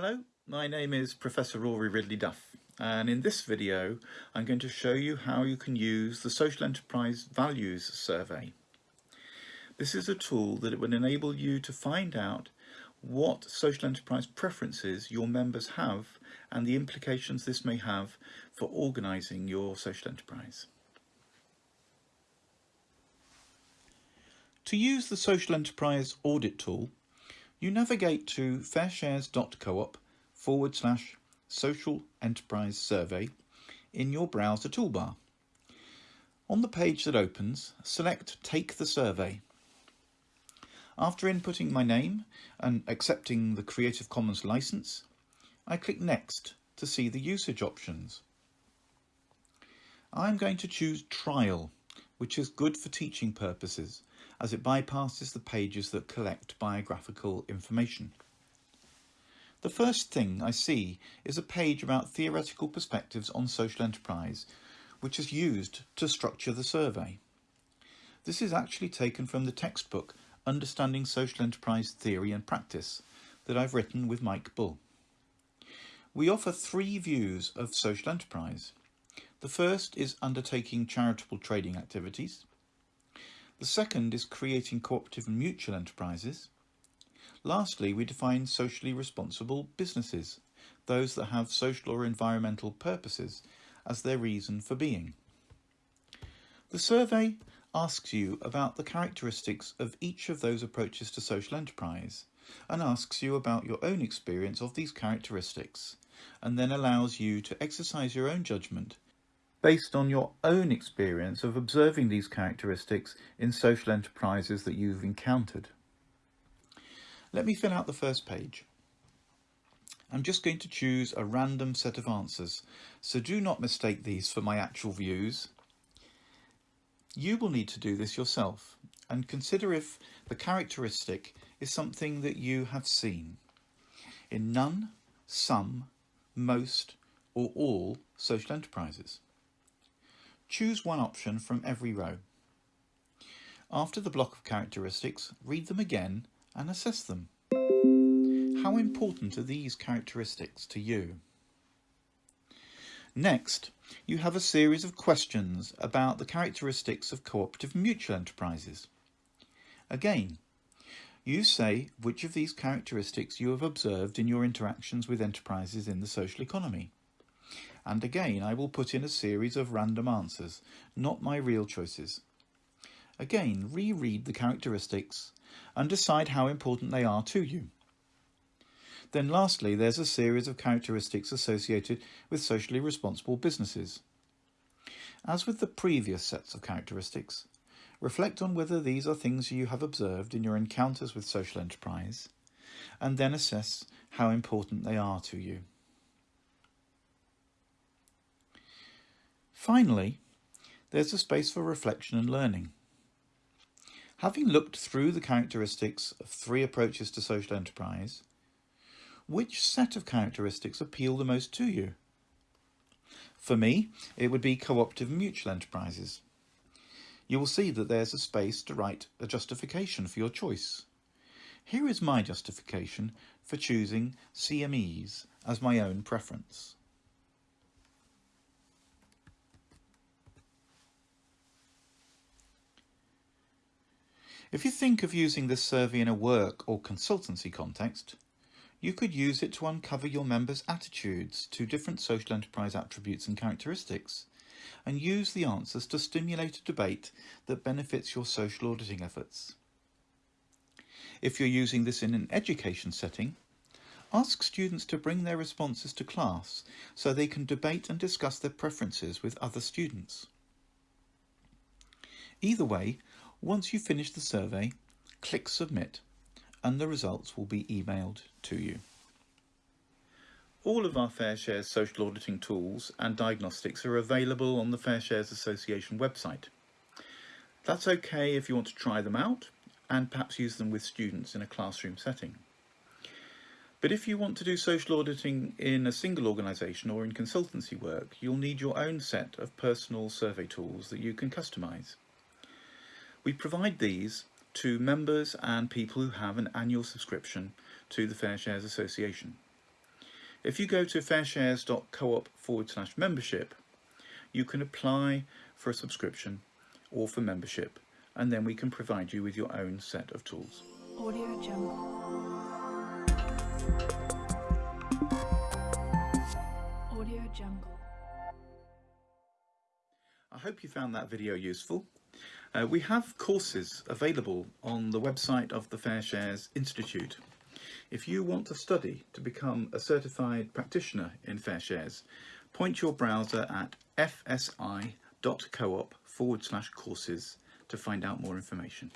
Hello, my name is Professor Rory Ridley Duff and in this video I'm going to show you how you can use the Social Enterprise Values Survey. This is a tool that would enable you to find out what social enterprise preferences your members have and the implications this may have for organising your social enterprise. To use the Social Enterprise Audit tool, you navigate to fairshares.coop forward slash social enterprise survey in your browser toolbar. On the page that opens, select Take the Survey. After inputting my name and accepting the Creative Commons license, I click Next to see the usage options. I'm going to choose Trial, which is good for teaching purposes as it bypasses the pages that collect biographical information. The first thing I see is a page about theoretical perspectives on social enterprise, which is used to structure the survey. This is actually taken from the textbook Understanding Social Enterprise Theory and Practice that I've written with Mike Bull. We offer three views of social enterprise. The first is undertaking charitable trading activities. The second is creating cooperative and mutual enterprises. Lastly, we define socially responsible businesses, those that have social or environmental purposes as their reason for being. The survey asks you about the characteristics of each of those approaches to social enterprise and asks you about your own experience of these characteristics and then allows you to exercise your own judgment based on your own experience of observing these characteristics in social enterprises that you've encountered. Let me fill out the first page. I'm just going to choose a random set of answers, so do not mistake these for my actual views. You will need to do this yourself and consider if the characteristic is something that you have seen in none, some, most or all social enterprises. Choose one option from every row. After the block of characteristics, read them again and assess them. How important are these characteristics to you? Next, you have a series of questions about the characteristics of cooperative mutual enterprises. Again, you say which of these characteristics you have observed in your interactions with enterprises in the social economy. And again, I will put in a series of random answers, not my real choices. Again, reread the characteristics and decide how important they are to you. Then lastly, there's a series of characteristics associated with socially responsible businesses. As with the previous sets of characteristics, reflect on whether these are things you have observed in your encounters with social enterprise, and then assess how important they are to you. Finally, there's a space for reflection and learning. Having looked through the characteristics of three approaches to social enterprise, which set of characteristics appeal the most to you? For me, it would be cooperative mutual enterprises. You will see that there's a space to write a justification for your choice. Here is my justification for choosing CMEs as my own preference. If you think of using this survey in a work or consultancy context, you could use it to uncover your members' attitudes to different social enterprise attributes and characteristics, and use the answers to stimulate a debate that benefits your social auditing efforts. If you're using this in an education setting, ask students to bring their responses to class so they can debate and discuss their preferences with other students. Either way, once you finish the survey, click Submit and the results will be emailed to you. All of our FairShares social auditing tools and diagnostics are available on the FairShares Association website. That's okay if you want to try them out and perhaps use them with students in a classroom setting. But if you want to do social auditing in a single organisation or in consultancy work, you'll need your own set of personal survey tools that you can customise. We provide these to members and people who have an annual subscription to the Fair Shares Association. If you go to fairshares.coop forward slash membership, you can apply for a subscription or for membership, and then we can provide you with your own set of tools. Audio Jungle. Audio Jungle. I hope you found that video useful. Uh, we have courses available on the website of the Fair Shares Institute. If you want to study to become a certified practitioner in Fair Shares, point your browser at fsi.coop forward slash courses to find out more information.